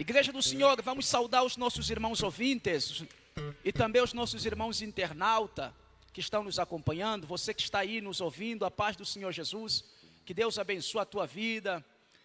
Igreja do Senhor, vamos saudar os nossos irmãos ouvintes e também os nossos irmãos internauta que estão nos acompanhando, você que está aí nos ouvindo, a paz do Senhor Jesus, que Deus abençoe a tua vida,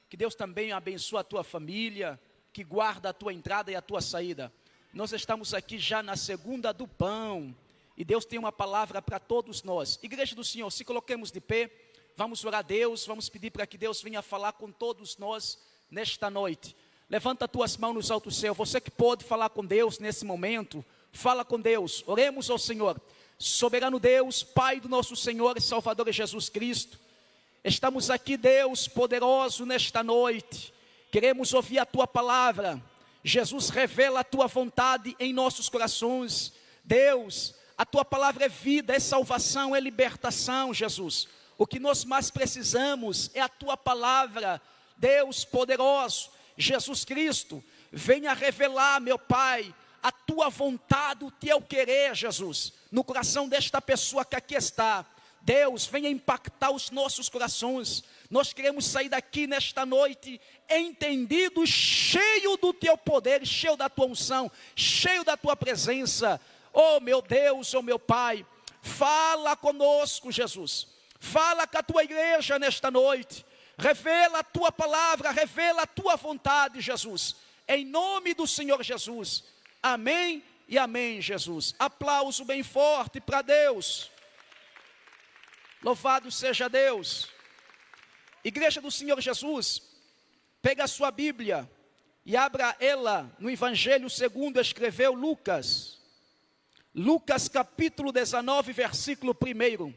que Deus também abençoe a tua família, que guarda a tua entrada e a tua saída. Nós estamos aqui já na segunda do pão, e Deus tem uma palavra para todos nós. Igreja do Senhor, se coloquemos de pé, vamos orar a Deus, vamos pedir para que Deus venha falar com todos nós nesta noite. Levanta tuas mãos nos altos céus, você que pode falar com Deus nesse momento, fala com Deus, oremos ao Senhor. Soberano Deus, Pai do nosso Senhor e Salvador Jesus Cristo, estamos aqui, Deus poderoso, nesta noite, queremos ouvir a tua palavra. Jesus revela a tua vontade em nossos corações. Deus, a tua palavra é vida, é salvação, é libertação, Jesus. O que nós mais precisamos é a tua palavra, Deus poderoso, Jesus Cristo. Venha revelar, meu Pai, a tua vontade, o teu querer, Jesus, no coração desta pessoa que aqui está. Deus, venha impactar os nossos corações. Nós queremos sair daqui nesta noite entendido, cheio do teu poder, cheio da tua unção, cheio da tua presença. Oh meu Deus, oh meu Pai, fala conosco, Jesus. Fala com a tua igreja nesta noite. Revela a tua palavra, revela a tua vontade, Jesus. Em nome do Senhor Jesus. Amém e amém, Jesus. Aplauso bem forte para Deus. Louvado seja Deus. Igreja do Senhor Jesus, pega a sua Bíblia e abra ela no Evangelho segundo escreveu Lucas. Lucas capítulo 19, versículo 1.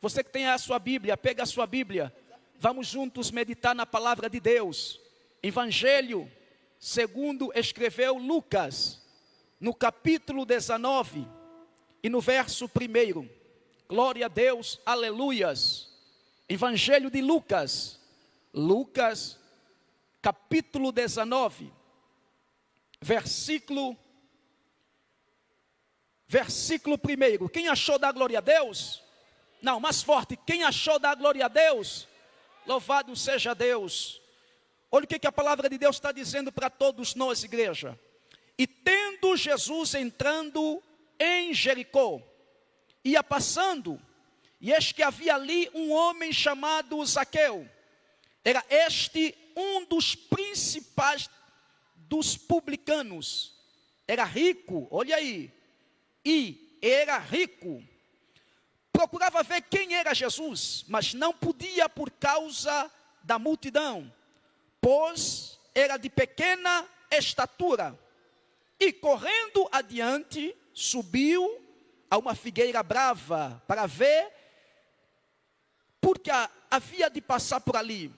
Você que tem a sua Bíblia, pega a sua Bíblia. Vamos juntos meditar na palavra de Deus. Evangelho, segundo escreveu Lucas, no capítulo 19 e no verso 1. Glória a Deus, aleluias. Evangelho de Lucas, Lucas, capítulo 19, versículo 1 versículo 1. Quem achou da glória a Deus? Não, mais forte. Quem achou da glória a Deus? Louvado seja Deus. Olha o que, a palavra de Deus está dizendo para todos nós, igreja. E tendo Jesus entrando em Jericó, ia passando, e eis que havia ali um homem chamado Zaqueu. Era este um dos principais dos publicanos. Era rico, olha aí, e era rico. Procurava ver quem era Jesus, mas não podia por causa da multidão, pois era de pequena estatura. E correndo adiante, subiu a uma figueira brava para ver, porque havia de passar por ali.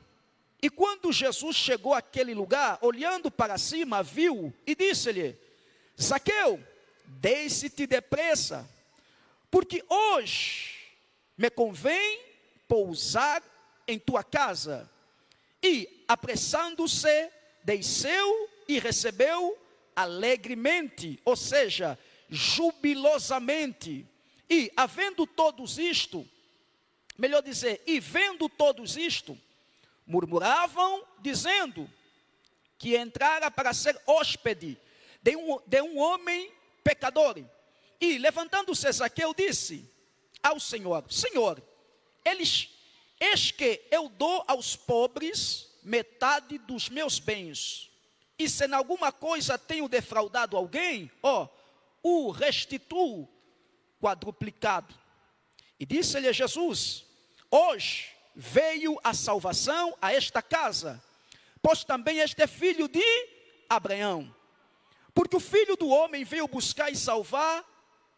E quando Jesus chegou àquele lugar, olhando para cima, viu e disse-lhe: Zaqueu, Deixe-te depressa, porque hoje me convém pousar em tua casa. E, apressando-se, desceu e recebeu alegremente, ou seja, jubilosamente. E, havendo todos isto, melhor dizer, e vendo todos isto, murmuravam, dizendo que entrara para ser hóspede de um, de um homem pecador. E levantando-se Zaqueu disse ao Senhor: Senhor, eles, eis que eu dou aos pobres metade dos meus bens. E se em alguma coisa tenho defraudado alguém, ó, o restituo quadruplicado. E disse-lhe Jesus: Hoje veio a salvação a esta casa, pois também este é filho de Abraão. Porque o filho do homem veio buscar e salvar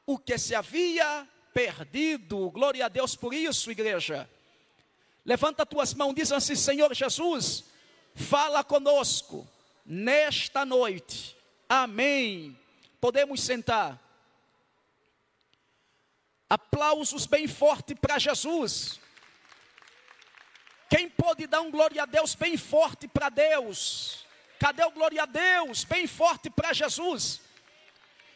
o que se havia perdido. Glória a Deus por isso, igreja. Levanta tuas mãos, diz assim: Senhor Jesus, fala conosco nesta noite. Amém. Podemos sentar. Aplausos bem forte para Jesus. Quem pode dar um glória a Deus bem forte para Deus? Cadê o glória a Deus? Bem forte para Jesus.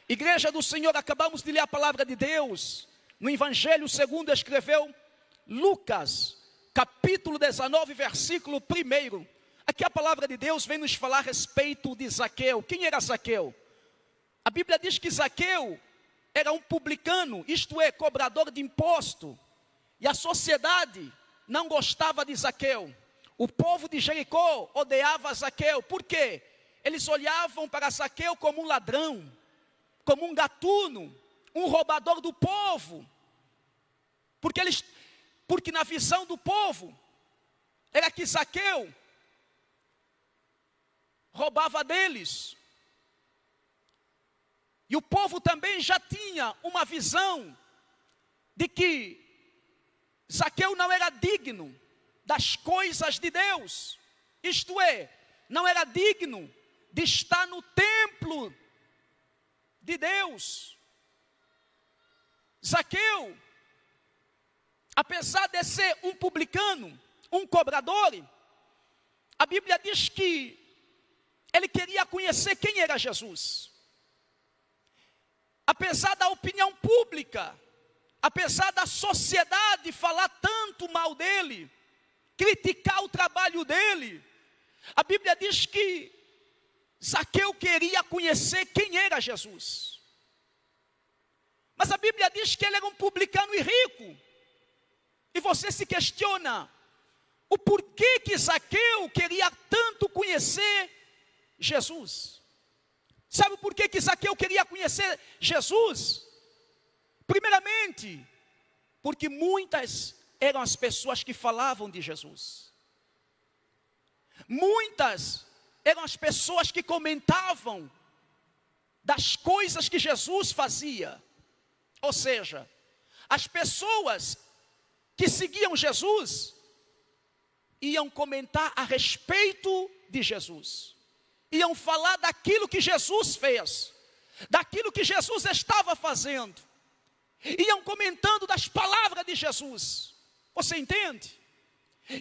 Igreja do Senhor, acabamos de ler a palavra de Deus. No Evangelho segundo escreveu Lucas, capítulo 19, versículo 1. Aqui a palavra de Deus vem nos falar a respeito de Zaqueu. Quem era Zaqueu? A Bíblia diz que Zaqueu era um publicano, isto é, cobrador de imposto. E a sociedade não gostava de Zaqueu. O povo de Jericó odiava Zaqueu. Por quê? Eles olhavam para Zaqueu como um ladrão, como um gatuno, um roubador do povo. Porque eles porque na visão do povo era que Zaqueu roubava deles. E o povo também já tinha uma visão de que Zaqueu não era digno das coisas de Deus, isto é, não era digno de estar no templo de Deus. Zaqueu, apesar de ser um publicano, um cobrador, a Bíblia diz que ele queria conhecer quem era Jesus. Apesar da opinião pública, apesar da sociedade falar tanto mal dele, criticar o trabalho dele, a Bíblia diz que Zaqueu queria conhecer quem era Jesus. Mas a Bíblia diz que ele era um publicano e rico. E você se questiona o porquê que Zaqueu queria tanto conhecer Jesus. Sabe por que, que Zaqueu queria conhecer Jesus? Primeiramente, porque muitas eram as pessoas que falavam de Jesus. Muitas eram as pessoas que comentavam das coisas que Jesus fazia. Ou seja, as pessoas que seguiam Jesus iam comentar a respeito de Jesus iam falar daquilo que Jesus fez, daquilo que Jesus estava fazendo, iam comentando das palavras de Jesus. Você entende?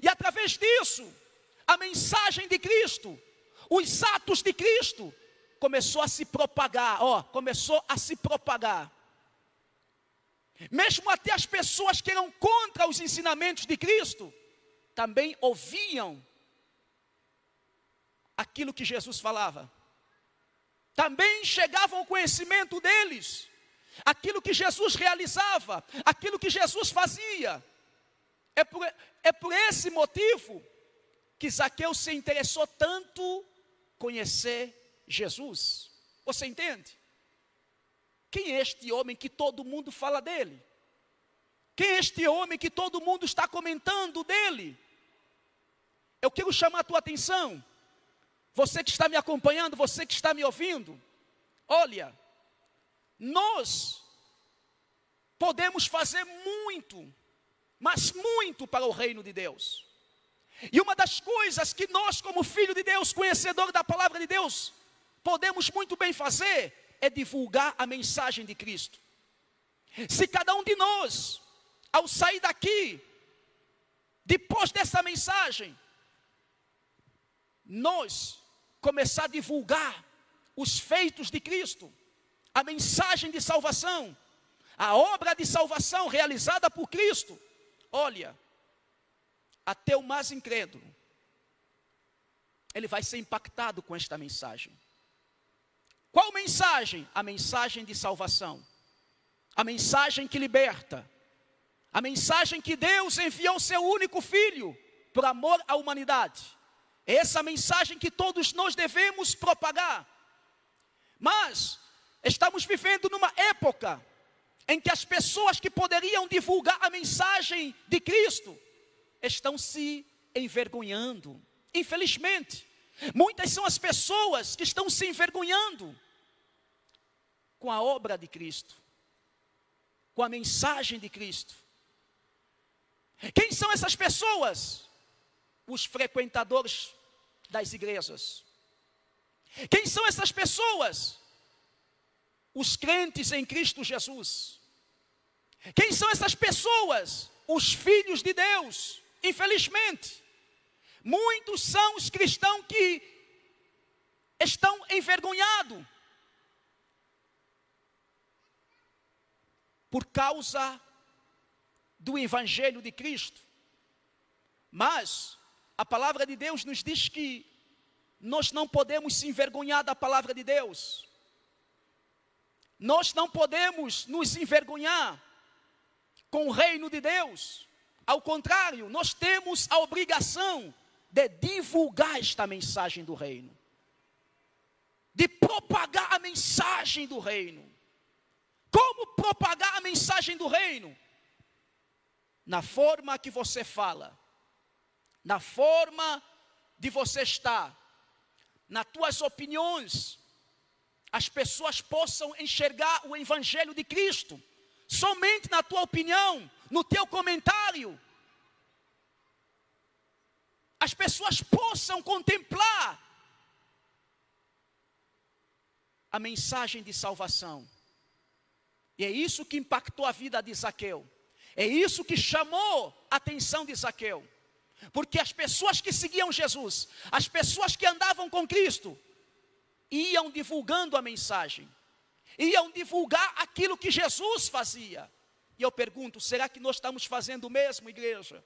E através disso, a mensagem de Cristo, os atos de Cristo, começou a se propagar, ó, começou a se propagar. Mesmo até as pessoas que eram contra os ensinamentos de Cristo, também ouviam aquilo que Jesus falava. Também chegava ao conhecimento deles aquilo que Jesus realizava, aquilo que Jesus fazia. É por, é por esse motivo que Zaqueu se interessou tanto conhecer Jesus. Você entende? Quem é este homem que todo mundo fala dele? Quem é este homem que todo mundo está comentando dele? Eu quero chamar a tua atenção você que está me acompanhando, você que está me ouvindo, olha, nós podemos fazer muito, mas muito para o reino de Deus. E uma das coisas que nós, como filho de Deus, conhecedor da palavra de Deus, podemos muito bem fazer é divulgar a mensagem de Cristo. Se cada um de nós, ao sair daqui, depois dessa mensagem, nós começar a divulgar os feitos de Cristo, a mensagem de salvação, a obra de salvação realizada por Cristo. Olha, até o mais incrédulo, ele vai ser impactado com esta mensagem. Qual mensagem? A mensagem de salvação, a mensagem que liberta, a mensagem que Deus enviou seu único filho por amor à humanidade essa mensagem que todos nós devemos propagar. Mas estamos vivendo numa época em que as pessoas que poderiam divulgar a mensagem de Cristo estão se envergonhando. Infelizmente, muitas são as pessoas que estão se envergonhando com a obra de Cristo, com a mensagem de Cristo. Quem são essas pessoas? Os frequentadores das igrejas. Quem são essas pessoas? Os crentes em Cristo Jesus. Quem são essas pessoas? Os filhos de Deus. Infelizmente, muitos são os cristãos que estão envergonhados por causa do evangelho de Cristo. Mas a palavra de Deus nos diz que nós não podemos se envergonhar da palavra de Deus. Nós não podemos nos envergonhar com o reino de Deus. Ao contrário, nós temos a obrigação de divulgar esta mensagem do reino, de propagar a mensagem do reino. Como propagar a mensagem do reino? Na forma que você fala, na forma de você estar, nas tuas opiniões, as pessoas possam enxergar o Evangelho de Cristo, somente na tua opinião, no teu comentário, as pessoas possam contemplar a mensagem de salvação. E é isso que impactou a vida de Zaqueu. É isso que chamou a atenção de Zaqueu. Porque as pessoas que seguiam Jesus, as pessoas que andavam com Cristo, iam divulgando a mensagem, iam divulgar aquilo que Jesus fazia. E eu pergunto: será que nós estamos fazendo o mesmo, igreja?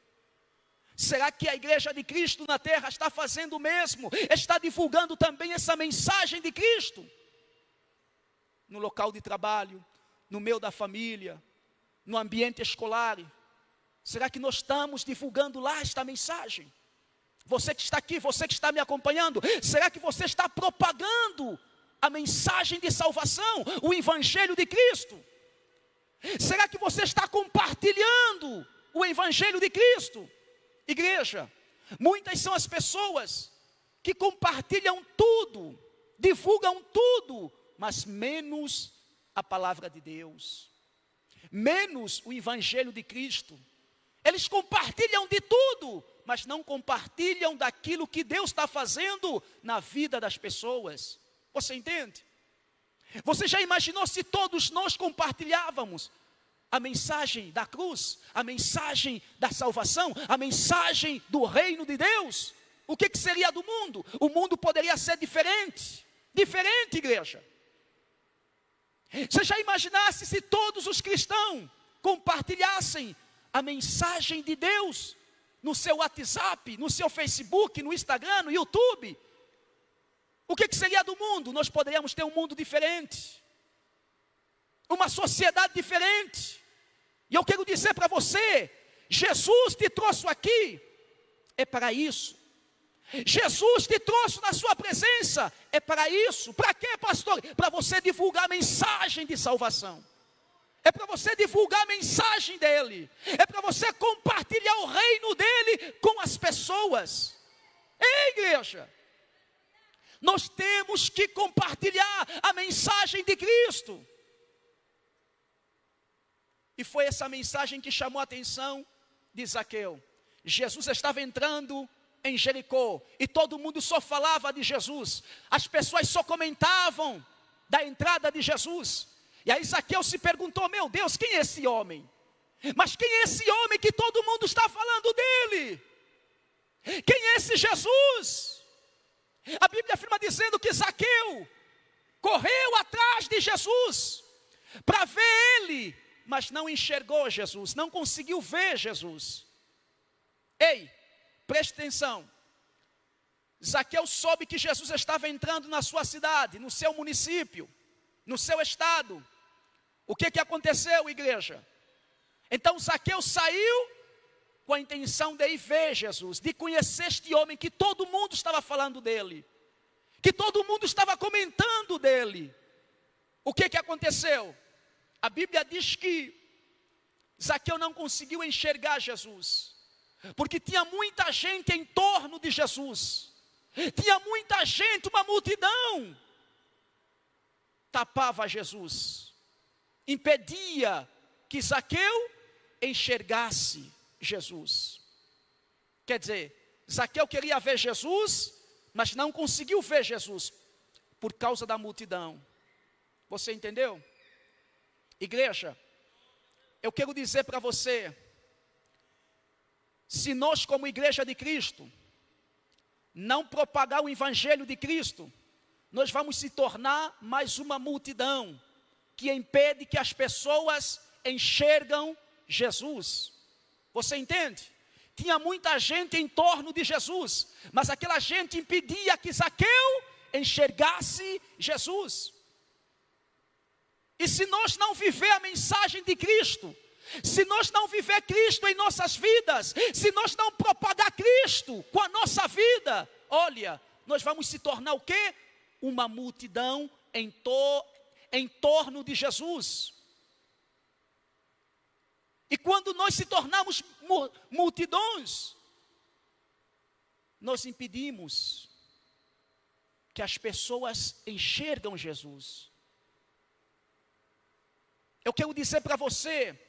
Será que a igreja de Cristo na terra está fazendo o mesmo? Está divulgando também essa mensagem de Cristo? No local de trabalho, no meio da família, no ambiente escolar, Será que nós estamos divulgando lá esta mensagem? Você que está aqui, você que está me acompanhando, será que você está propagando a mensagem de salvação, o Evangelho de Cristo? Será que você está compartilhando o Evangelho de Cristo? Igreja, muitas são as pessoas que compartilham tudo, divulgam tudo, mas menos a palavra de Deus, menos o Evangelho de Cristo. Eles compartilham de tudo, mas não compartilham daquilo que Deus está fazendo na vida das pessoas. Você entende? Você já imaginou se todos nós compartilhávamos a mensagem da cruz, a mensagem da salvação, a mensagem do reino de Deus? O que, que seria do mundo? O mundo poderia ser diferente. Diferente, igreja. Você já imaginasse se todos os cristãos compartilhassem a mensagem de Deus no seu WhatsApp, no seu Facebook, no Instagram, no YouTube. O que, que seria do mundo? Nós poderíamos ter um mundo diferente, uma sociedade diferente. E eu quero dizer para você: Jesus te trouxe aqui, é para isso. Jesus te trouxe na sua presença, é para isso. Para quê, pastor? Para você divulgar a mensagem de salvação é para você divulgar a mensagem dele, é para você compartilhar o reino dele com as pessoas. Ei, igreja, nós temos que compartilhar a mensagem de Cristo. E foi essa mensagem que chamou a atenção de Zaqueu. Jesus estava entrando em Jericó e todo mundo só falava de Jesus, as pessoas só comentavam da entrada de Jesus. E aí Zaqueu se perguntou: Meu Deus, quem é esse homem? Mas quem é esse homem que todo mundo está falando dele? Quem é esse Jesus? A Bíblia afirma dizendo que Zaqueu correu atrás de Jesus para ver ele, mas não enxergou Jesus, não conseguiu ver Jesus. Ei, preste atenção. Zaqueu soube que Jesus estava entrando na sua cidade, no seu município, no seu estado. O que, que aconteceu, igreja? Então Zaqueu saiu com a intenção de ir ver Jesus, de conhecer este homem que todo mundo estava falando dele, que todo mundo estava comentando dele. O que, que aconteceu? A Bíblia diz que Zaqueu não conseguiu enxergar Jesus, porque tinha muita gente em torno de Jesus, tinha muita gente, uma multidão, tapava Jesus impedia que Zaqueu enxergasse Jesus. Quer dizer, Zaqueu queria ver Jesus, mas não conseguiu ver Jesus por causa da multidão. Você entendeu? Igreja, eu quero dizer para você, se nós, como igreja de Cristo, não propagar o evangelho de Cristo, nós vamos se tornar mais uma multidão que impede que as pessoas enxergam Jesus. Você entende? tinha muita gente em torno de Jesus, mas aquela gente impedia que Zaqueu enxergasse Jesus. E se nós não viver a mensagem de Cristo, se nós não viver Cristo em nossas vidas, se nós não propagar Cristo com a nossa vida, olha, nós vamos se tornar o quê? Uma multidão em, to, em torno de Jesus. E quando nós se tornamos multidões, nós impedimos que as pessoas enxergam Jesus. Eu quero dizer para você,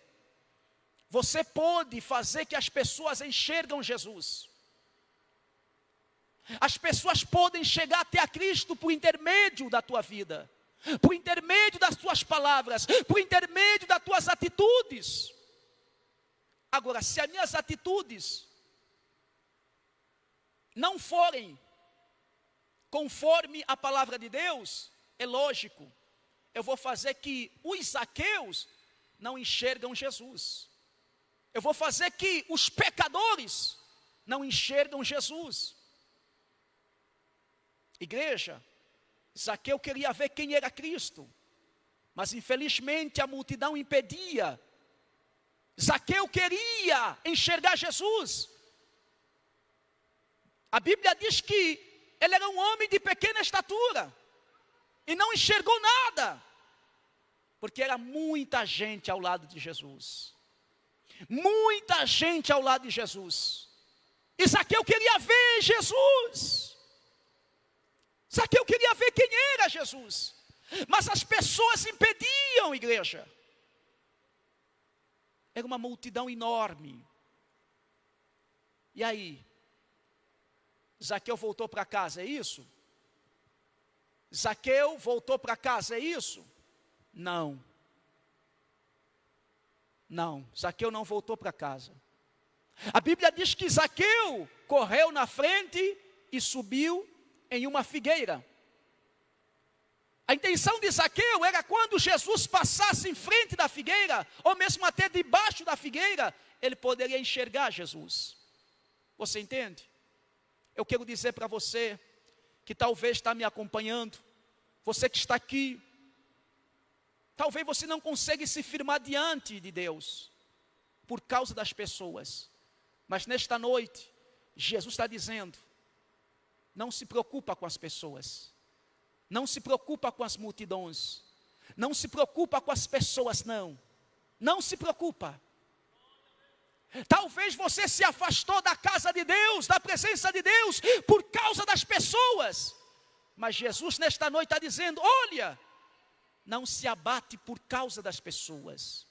você pode fazer que as pessoas enxergam Jesus. As pessoas podem chegar até a Cristo por intermédio da tua vida, por intermédio das tuas palavras, por intermédio das tuas atitudes. Agora, se as minhas atitudes não forem conforme a palavra de Deus, é lógico, eu vou fazer que os zaqueus não enxergam Jesus. Eu vou fazer que os pecadores não enxergam Jesus. Igreja, Zaqueu queria ver quem era Cristo, mas infelizmente a multidão impedia. Zaqueu queria enxergar Jesus. A Bíblia diz que ele era um homem de pequena estatura e não enxergou nada, porque era muita gente ao lado de Jesus. Muita gente ao lado de Jesus. Isaqueu queria ver Jesus. Isaqueu queria ver quem era Jesus. Mas as pessoas impediam, igreja. Era uma multidão enorme. E aí? Zaqueu voltou para casa, é isso? Zaqueu voltou para casa, é isso? Não. Não, Zaqueu não voltou para casa. A Bíblia diz que Zaqueu correu na frente e subiu em uma figueira. A intenção de Zaqueu era quando Jesus passasse em frente da figueira, ou mesmo até debaixo da figueira, ele poderia enxergar Jesus. Você entende? Eu quero dizer para você, que talvez está me acompanhando, você que está aqui, talvez você não consiga se firmar diante de Deus, por causa das pessoas, mas nesta noite, Jesus está dizendo, não se preocupa com as pessoas, não se preocupa com as multidões, não se preocupa com as pessoas, não, não se preocupa, Talvez você se afastou da casa de Deus, da presença de Deus, por causa das pessoas. Mas Jesus nesta noite está dizendo: olha, não se abate por causa das pessoas.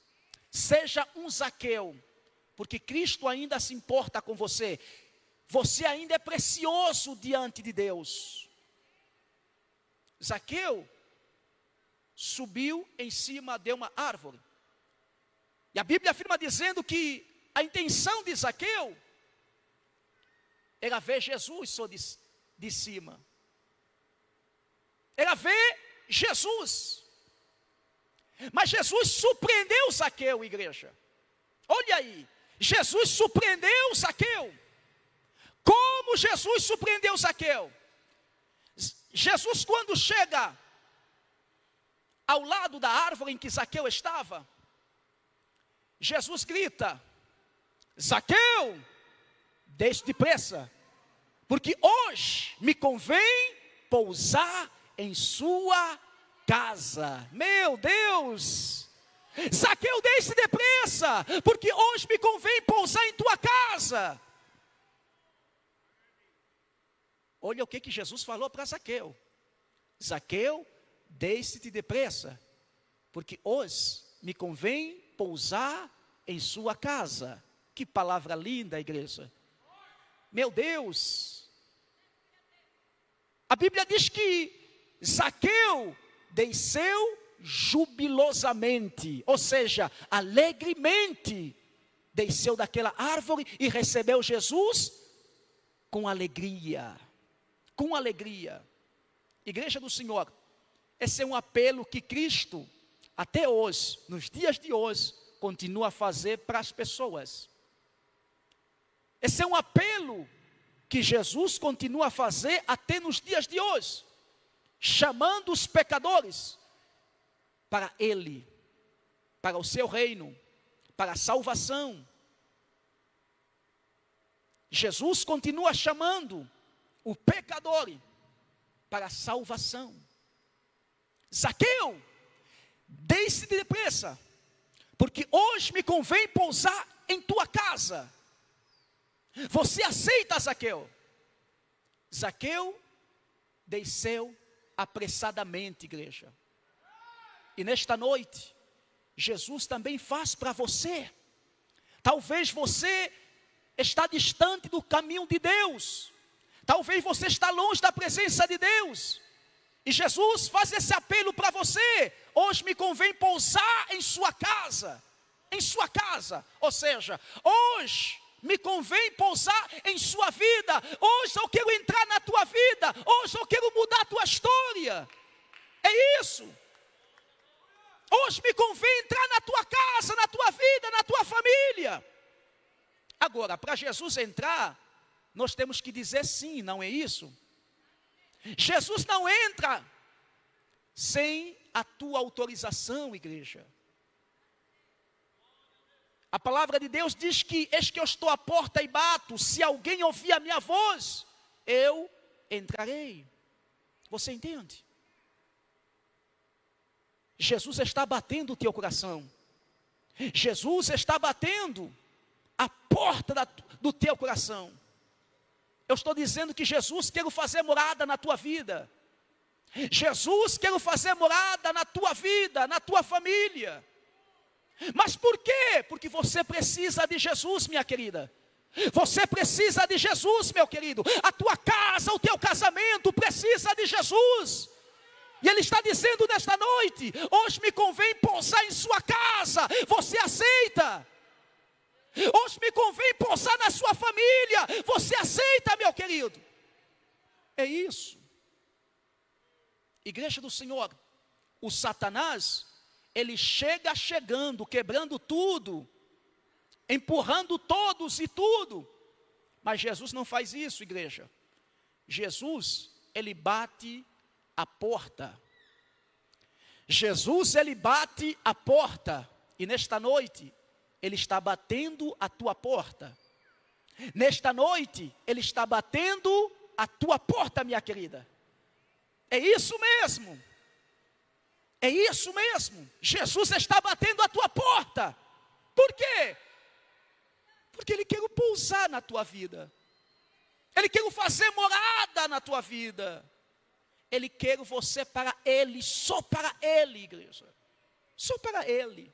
Seja um Zaqueu, porque Cristo ainda se importa com você. Você ainda é precioso diante de Deus. Zaqueu subiu em cima de uma árvore. E a Bíblia afirma dizendo que a intenção de Zaqueu era ver Jesus só de, de cima. Era ver Jesus. Mas Jesus surpreendeu Zaqueu, igreja. Olha aí, Jesus surpreendeu Zaqueu. Como Jesus surpreendeu Zaqueu? Jesus, quando chega ao lado da árvore em que Zaqueu estava, Jesus grita: Zaqueu, deixe depressa, porque hoje me convém pousar em sua casa. Meu Deus! Zaqueu, deixe depressa, porque hoje me convém pousar em tua casa. Olha o que, que Jesus falou para Zaqueu: Zaqueu, deixe-te depressa, porque hoje me convém pousar em sua casa. Que palavra linda, igreja. Meu Deus. A Bíblia diz que Zaqueu desceu jubilosamente, ou seja, alegremente, desceu daquela árvore e recebeu Jesus com alegria. Com alegria. Igreja do Senhor, esse é um apelo que Cristo, até hoje, nos dias de hoje, continua a fazer para as pessoas. Esse é um apelo que Jesus continua a fazer até nos dias de hoje, chamando os pecadores para Ele, para o seu reino, para a salvação. Jesus continua chamando o pecador para a salvação. Zaqueu, desce depressa, porque hoje me convém pousar em tua casa. Você aceita, Zaqueu? Zaqueu desceu apressadamente, igreja. E nesta noite, Jesus também faz para você. Talvez você está distante do caminho de Deus. Talvez você está longe da presença de Deus. E Jesus faz esse apelo para você. Hoje me convém pousar em sua casa. Em sua casa. Ou seja, hoje me convém pousar em sua vida. Hoje eu quero entrar na tua vida. Hoje eu quero mudar a tua história. É isso. Hoje me convém entrar na tua casa, na tua vida, na tua família. Agora, para Jesus entrar, nós temos que dizer sim, não é isso? Jesus não entra sem a tua autorização, igreja. A palavra de Deus diz que, eis que eu estou à porta e bato, se alguém ouvir a minha voz, eu entrarei. Você entende? Jesus está batendo o teu coração. Jesus está batendo a porta da, do teu coração. Eu estou dizendo que Jesus quer fazer morada na tua vida. Jesus quer fazer morada na tua vida, na tua família. Mas por quê? Porque você precisa de Jesus, minha querida. Você precisa de Jesus, meu querido. A tua casa, o teu casamento precisa de Jesus. E Ele está dizendo nesta noite: hoje me convém pousar em sua casa. Você aceita? Hoje me convém pousar na sua família. Você aceita, meu querido? É isso. Igreja do Senhor, o Satanás, ele chega chegando, quebrando tudo, empurrando todos e tudo. Mas Jesus não faz isso, igreja. Jesus, ele bate a porta. Jesus, ele bate a porta. E nesta noite, ele está batendo a tua porta. Nesta noite, Ele está batendo a tua porta, minha querida. É isso mesmo. É isso mesmo. Jesus está batendo a tua porta. Por quê? Porque Ele quer pousar na tua vida. Ele quer fazer morada na tua vida. Ele quer você para Ele, só para Ele, igreja. Só para Ele.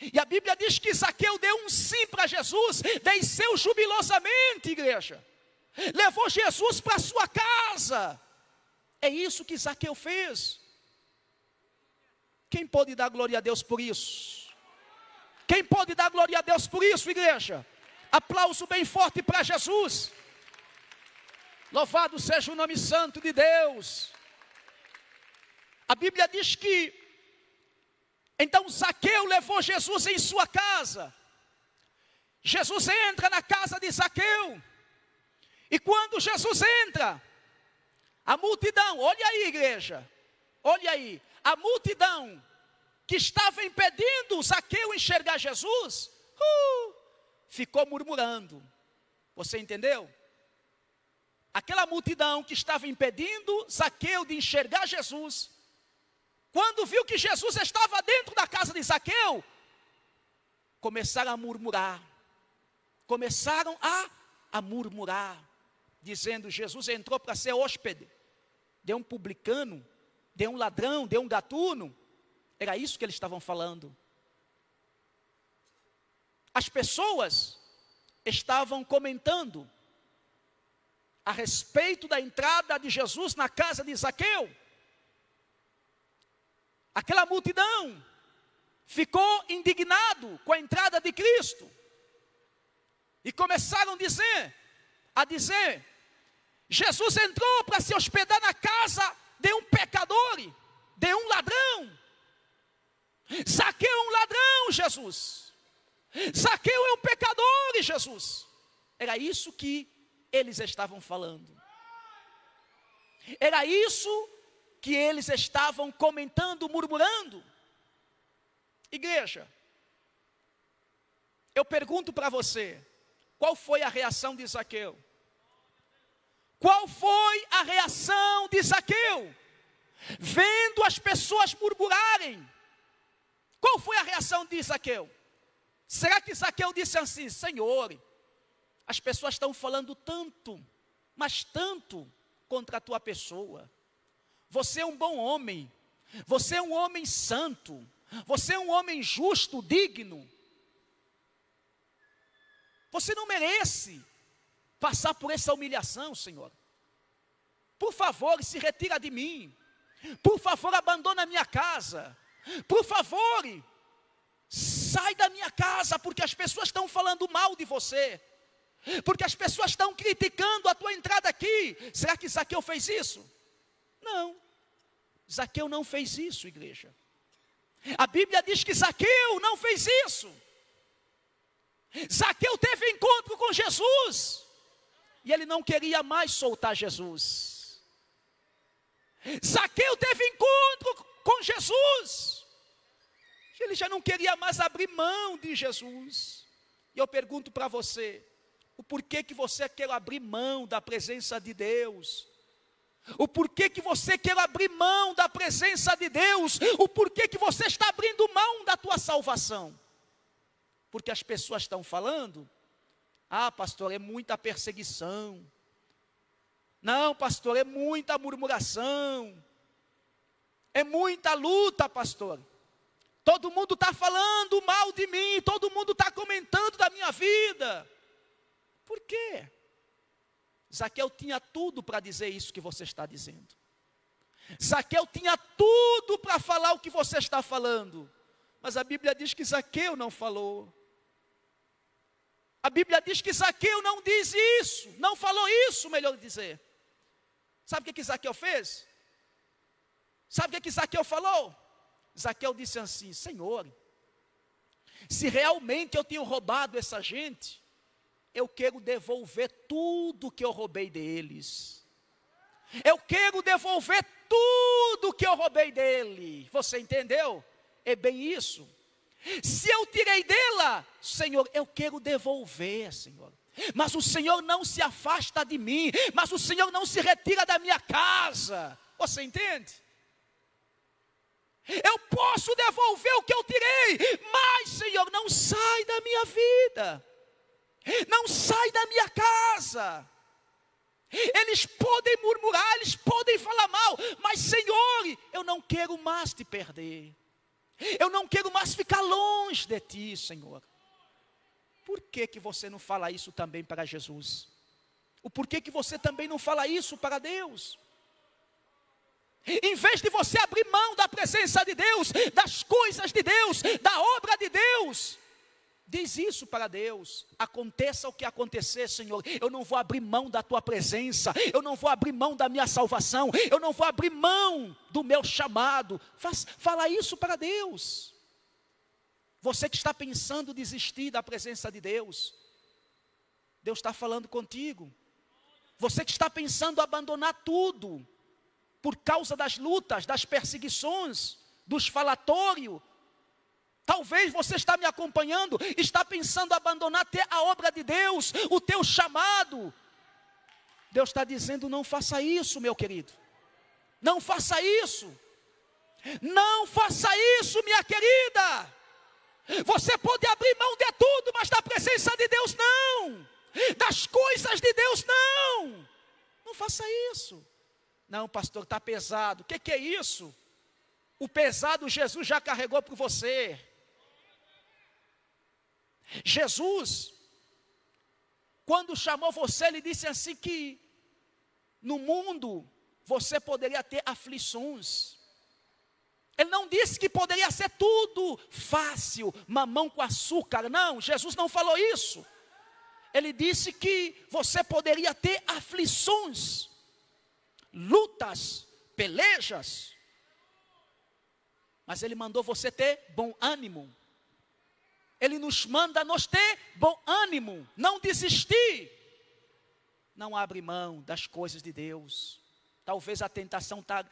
E a Bíblia diz que Zaqueu deu um sim para Jesus, desceu jubilosamente, igreja. Levou Jesus para sua casa. É isso que Zaqueu fez. Quem pode dar glória a Deus por isso? Quem pode dar glória a Deus por isso, igreja? Aplauso bem forte para Jesus. Louvado seja o nome santo de Deus. A Bíblia diz que então Zaqueu levou Jesus em sua casa. Jesus entra na casa de Zaqueu. E quando Jesus entra, a multidão, olha aí, igreja, olha aí, a multidão que estava impedindo Zaqueu enxergar Jesus, uh, ficou murmurando. Você entendeu? Aquela multidão que estava impedindo Zaqueu de enxergar Jesus, quando viu que Jesus estava dentro da casa de Zaqueu, começaram a murmurar. Começaram a, a murmurar, dizendo: Jesus entrou para ser hóspede de um publicano, de um ladrão, de um gatuno. Era isso que eles estavam falando. As pessoas estavam comentando a respeito da entrada de Jesus na casa de Zaqueu. Aquela multidão ficou indignado com a entrada de Cristo. E começaram a dizer, a dizer, Jesus entrou para se hospedar na casa de um pecador, de um ladrão. Zaqueu é um ladrão, Jesus. Zaqueu é um pecador, Jesus. Era isso que eles estavam falando. Era isso que eles estavam comentando, murmurando. Igreja, eu pergunto para você, qual foi a reação de Zaqueu? Qual foi a reação de Zaqueu? Vendo as pessoas murmurarem. Qual foi a reação de Zaqueu? Será que Zaqueu disse assim: Senhor, as pessoas estão falando tanto, mas tanto contra a tua pessoa. Você é um bom homem, você é um homem santo, você é um homem justo, digno. Você não merece passar por essa humilhação, Senhor. Por favor, se retira de mim. Por favor, abandona a minha casa. Por favor, sai da minha casa, porque as pessoas estão falando mal de você. Porque as pessoas estão criticando a tua entrada aqui. Será que Zaqueu fez isso? Não. Zaqueu não fez isso, igreja. A Bíblia diz que Zaqueu não fez isso. Zaqueu teve encontro com Jesus. E ele não queria mais soltar Jesus. Zaqueu teve encontro com Jesus. Ele já não queria mais abrir mão de Jesus. E eu pergunto para você: o porquê que você quer abrir mão da presença de Deus. O porquê que você quer abrir mão da presença de Deus. O porquê que você está abrindo mão da tua salvação. Porque as pessoas estão falando, ah, pastor, é muita perseguição. Não, pastor, é muita murmuração. É muita luta, pastor. Todo mundo está falando mal de mim, todo mundo está comentando da minha vida. Por quê? Zaqueu tinha tudo para dizer isso que você está dizendo. Zaqueu tinha tudo para falar o que você está falando. Mas a Bíblia diz que Zaqueu não falou. A Bíblia diz que Zaqueu não diz isso, não falou isso, melhor dizer. Sabe o que, que Zaqueu fez? Sabe o que, que Zaqueu falou? Zaqueu disse assim: Senhor, se realmente eu tenho roubado essa gente, eu quero devolver tudo que eu roubei deles. Eu quero devolver tudo que eu roubei dele. Você entendeu? É bem isso. Se eu tirei dela, Senhor, eu quero devolver, Senhor. Mas o Senhor não se afasta de mim, mas o Senhor não se retira da minha casa. Você entende? Eu posso devolver o que eu tirei, mas, Senhor, não sai da minha vida não sai da minha casa. Eles podem murmurar, eles podem falar mal, mas Senhor, eu não quero mais te perder. Eu não quero mais ficar longe de ti, Senhor. Por que que você não fala isso também para Jesus? O porquê que você também não fala isso para Deus? Em vez de você abrir mão da presença de Deus, das coisas de Deus, da obra de Deus, Diz isso para Deus. Aconteça o que acontecer, Senhor. Eu não vou abrir mão da tua presença. Eu não vou abrir mão da minha salvação. Eu não vou abrir mão do meu chamado. Faz, fala isso para Deus. Você que está pensando desistir da presença de Deus. Deus está falando contigo. Você que está pensando abandonar tudo. Por causa das lutas, das perseguições, dos falatórios Talvez você está me acompanhando, está pensando abandonar até a obra de Deus, o teu chamado. Deus está dizendo: não faça isso, meu querido. Não faça isso. Não faça isso, minha querida. Você pode abrir mão de tudo, mas da presença de Deus não. Das coisas de Deus não. Não faça isso. Não, pastor, está pesado. O que, que é isso? O pesado Jesus já carregou por você. Jesus, quando chamou você, ele disse assim que no mundo você poderia ter aflições. Ele não disse que poderia ser tudo fácil, mamão com açúcar. Não, Jesus não falou isso. Ele disse que você poderia ter aflições, lutas, pelejas. Mas ele mandou você ter bom ânimo. Ele nos manda nos ter bom ânimo, não desistir. Não abre mão das coisas de Deus. Talvez a tentação está